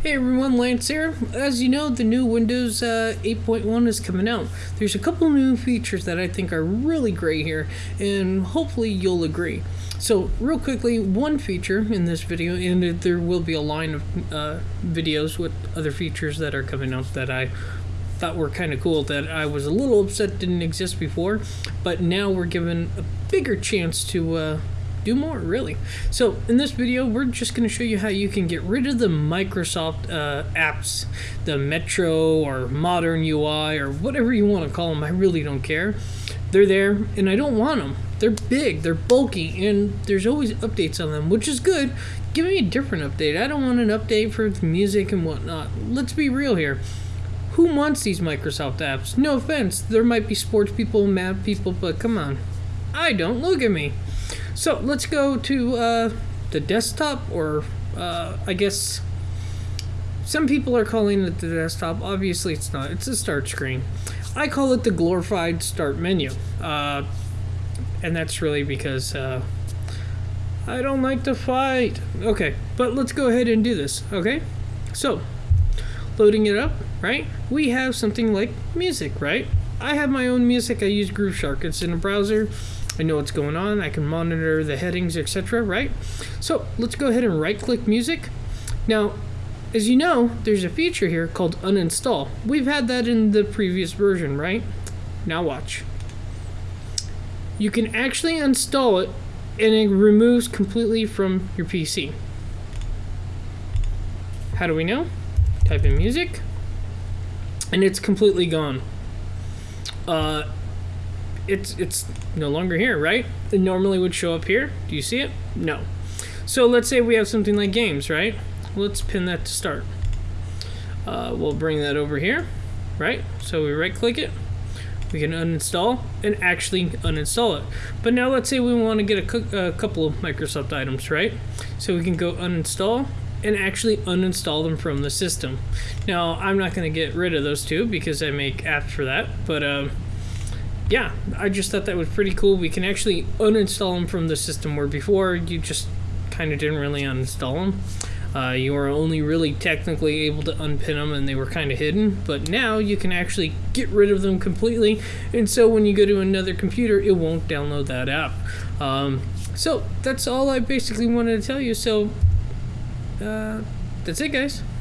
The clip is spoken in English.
Hey everyone, Lance here. As you know, the new Windows uh, 8.1 is coming out. There's a couple new features that I think are really great here, and hopefully you'll agree. So, real quickly, one feature in this video, and there will be a line of uh, videos with other features that are coming out that I thought were kind of cool that I was a little upset didn't exist before, but now we're given a bigger chance to uh, do more really so in this video we're just going to show you how you can get rid of the microsoft uh, apps the metro or modern ui or whatever you want to call them i really don't care they're there and i don't want them they're big they're bulky and there's always updates on them which is good give me a different update i don't want an update for music and whatnot let's be real here who wants these Microsoft apps? No offense, there might be sports people, math people, but come on. I don't. Look at me. So let's go to uh, the desktop, or uh, I guess some people are calling it the desktop. Obviously, it's not. It's a start screen. I call it the glorified start menu, uh, and that's really because uh, I don't like to fight. Okay, but let's go ahead and do this. Okay, so loading it up. Right, we have something like music. Right, I have my own music. I use Grooveshark. It's in a browser. I know what's going on. I can monitor the headings, etc. Right? So let's go ahead and right click music. Now, as you know, there's a feature here called uninstall. We've had that in the previous version, right? Now watch. You can actually install it and it removes completely from your PC. How do we know? Type in music and it's completely gone. Uh, it's it's no longer here, right? It normally would show up here. Do you see it? No. So let's say we have something like games, right? Let's pin that to start. Uh, we'll bring that over here, right? So we right click it. We can uninstall and actually uninstall it. But now let's say we want to get a, a couple of Microsoft items, right? So we can go uninstall and actually uninstall them from the system. Now, I'm not going to get rid of those two because I make apps for that, but um, yeah, I just thought that was pretty cool. We can actually uninstall them from the system where before you just kind of didn't really uninstall them. Uh, you were only really technically able to unpin them and they were kind of hidden, but now you can actually get rid of them completely. And so when you go to another computer, it won't download that app. Um, so that's all I basically wanted to tell you. So uh, that's it, guys.